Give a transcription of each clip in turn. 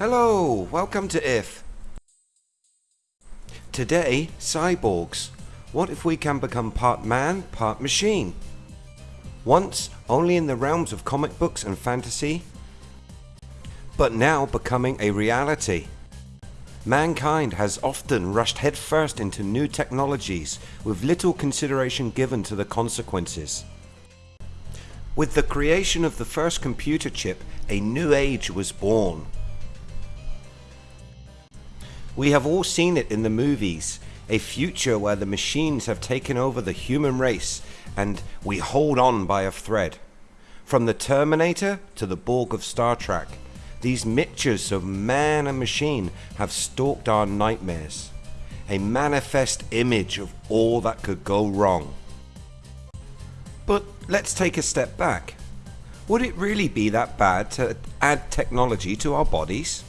Hello, welcome to IF. Today, cyborgs. What if we can become part man, part machine? Once only in the realms of comic books and fantasy, but now becoming a reality. Mankind has often rushed headfirst into new technologies with little consideration given to the consequences. With the creation of the first computer chip, a new age was born. We have all seen it in the movies, a future where the machines have taken over the human race and we hold on by a thread. From the Terminator to the Borg of Star Trek, these mixtures of man and machine have stalked our nightmares. A manifest image of all that could go wrong. But let's take a step back. Would it really be that bad to add technology to our bodies?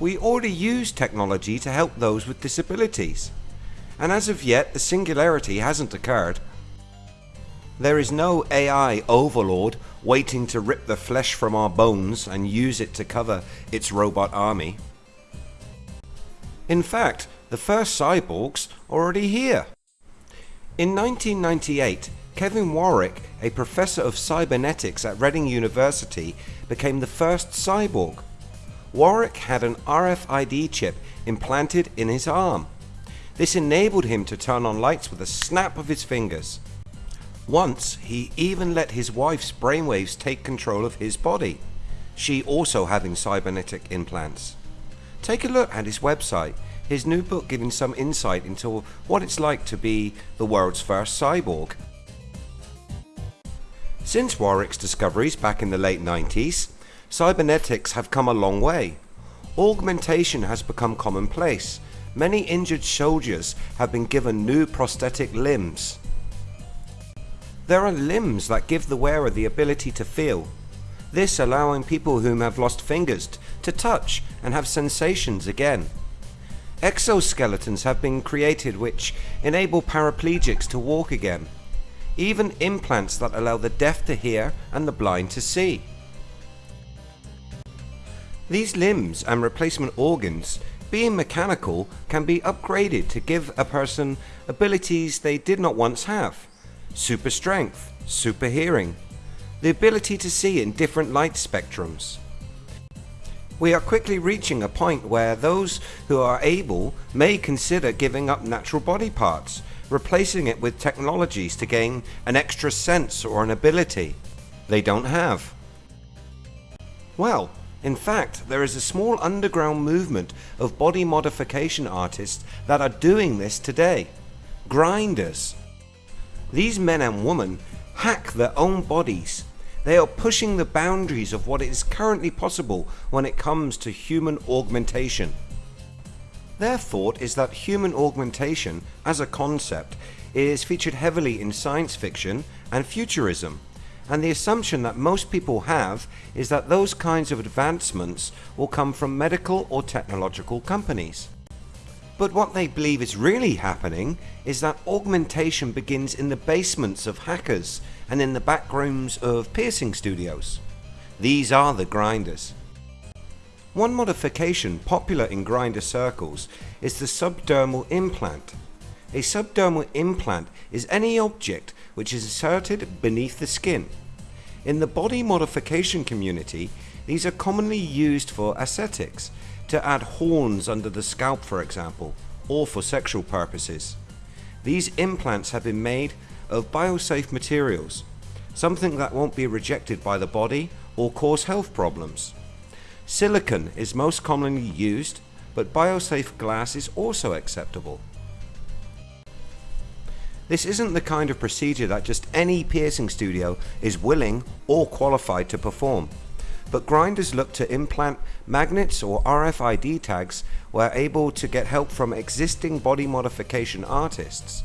We already use technology to help those with disabilities, and as of yet the singularity hasn't occurred. There is no AI overlord waiting to rip the flesh from our bones and use it to cover its robot army. In fact, the first cyborgs are already here. In 1998, Kevin Warwick, a professor of cybernetics at Reading University, became the first cyborg. Warwick had an RFID chip implanted in his arm. This enabled him to turn on lights with a snap of his fingers. Once he even let his wife's brainwaves take control of his body, she also having cybernetic implants. Take a look at his website, his new book giving some insight into what it's like to be the world's first cyborg. Since Warwick's discoveries back in the late 90s, Cybernetics have come a long way. Augmentation has become commonplace. Many injured soldiers have been given new prosthetic limbs. There are limbs that give the wearer the ability to feel. This allowing people whom have lost fingers to touch and have sensations again. Exoskeletons have been created which enable paraplegics to walk again. Even implants that allow the deaf to hear and the blind to see. These limbs and replacement organs, being mechanical, can be upgraded to give a person abilities they did not once have. Super strength, super hearing, the ability to see in different light spectrums. We are quickly reaching a point where those who are able may consider giving up natural body parts, replacing it with technologies to gain an extra sense or an ability they don't have. Well, in fact, there is a small underground movement of body modification artists that are doing this today. Grinders. These men and women hack their own bodies. They are pushing the boundaries of what is currently possible when it comes to human augmentation. Their thought is that human augmentation as a concept is featured heavily in science fiction and futurism and the assumption that most people have is that those kinds of advancements will come from medical or technological companies. But what they believe is really happening is that augmentation begins in the basements of hackers and in the back rooms of piercing studios. These are the grinders. One modification popular in grinder circles is the subdermal implant. A subdermal implant is any object which is inserted beneath the skin. In the body modification community, these are commonly used for aesthetics, to add horns under the scalp for example, or for sexual purposes. These implants have been made of biosafe materials, something that won't be rejected by the body or cause health problems. Silicon is most commonly used, but biosafe glass is also acceptable. This isn't the kind of procedure that just any piercing studio is willing or qualified to perform. But grinders look to implant magnets or RFID tags where able to get help from existing body modification artists.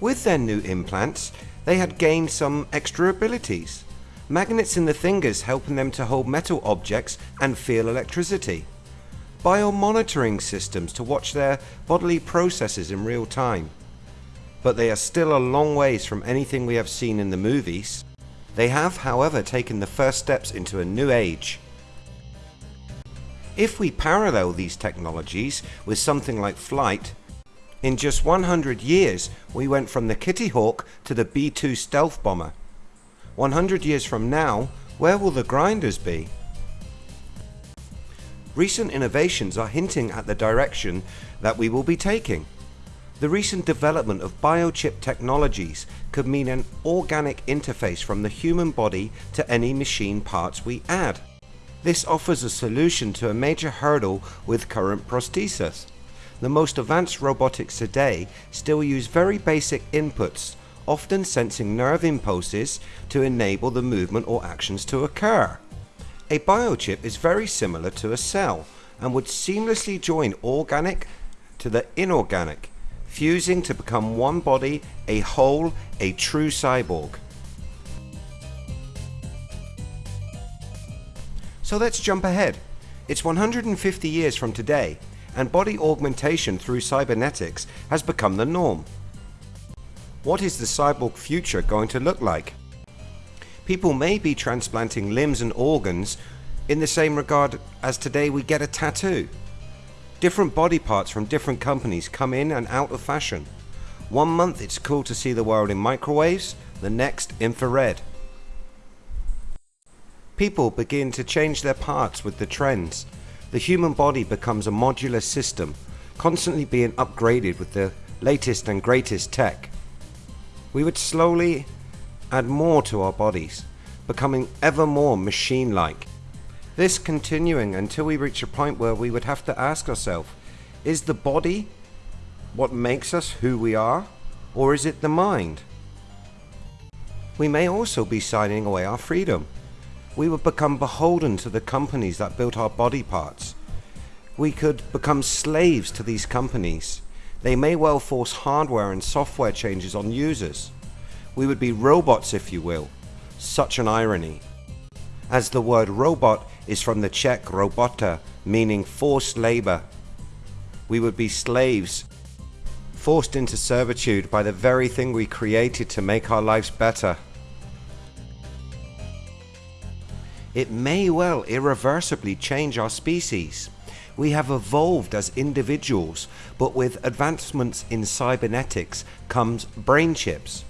With their new implants, they had gained some extra abilities. Magnets in the fingers helping them to hold metal objects and feel electricity. Biomonitoring systems to watch their bodily processes in real time but they are still a long ways from anything we have seen in the movies. They have however taken the first steps into a new age. If we parallel these technologies with something like flight, in just 100 years we went from the Kitty Hawk to the B-2 stealth bomber. 100 years from now, where will the grinders be? Recent innovations are hinting at the direction that we will be taking. The recent development of biochip technologies could mean an organic interface from the human body to any machine parts we add. This offers a solution to a major hurdle with current prosthesis. The most advanced robotics today still use very basic inputs, often sensing nerve impulses to enable the movement or actions to occur. A biochip is very similar to a cell and would seamlessly join organic to the inorganic fusing to become one body, a whole, a true cyborg. So let's jump ahead. It's 150 years from today and body augmentation through cybernetics has become the norm. What is the cyborg future going to look like? People may be transplanting limbs and organs in the same regard as today we get a tattoo. Different body parts from different companies come in and out of fashion. One month it's cool to see the world in microwaves, the next infrared. People begin to change their parts with the trends. The human body becomes a modular system, constantly being upgraded with the latest and greatest tech. We would slowly add more to our bodies, becoming ever more machine-like. This continuing until we reach a point where we would have to ask ourselves, is the body what makes us who we are? Or is it the mind? We may also be signing away our freedom. We would become beholden to the companies that built our body parts. We could become slaves to these companies. They may well force hardware and software changes on users. We would be robots if you will. Such an irony. As the word robot is from the Czech robota, meaning forced labor. We would be slaves, forced into servitude by the very thing we created to make our lives better. It may well irreversibly change our species. We have evolved as individuals, but with advancements in cybernetics comes brain chips.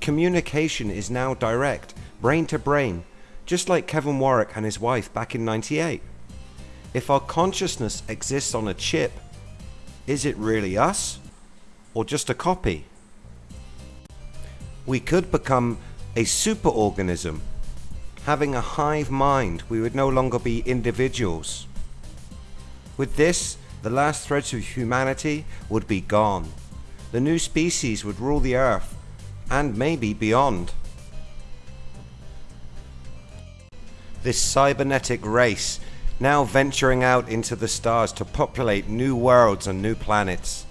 Communication is now direct, brain to brain, just like Kevin Warwick and his wife back in 98. If our consciousness exists on a chip, is it really us or just a copy? We could become a superorganism. Having a hive mind, we would no longer be individuals. With this, the last threads of humanity would be gone. The new species would rule the earth and maybe beyond. This cybernetic race now venturing out into the stars to populate new worlds and new planets.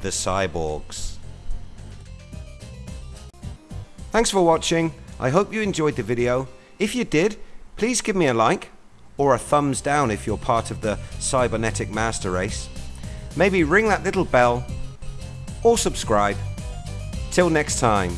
The cyborgs. Thanks for watching. I hope you enjoyed the video. If you did, please give me a like or a thumbs down if you're part of the cybernetic master race. Maybe ring that little bell or subscribe. Till next time.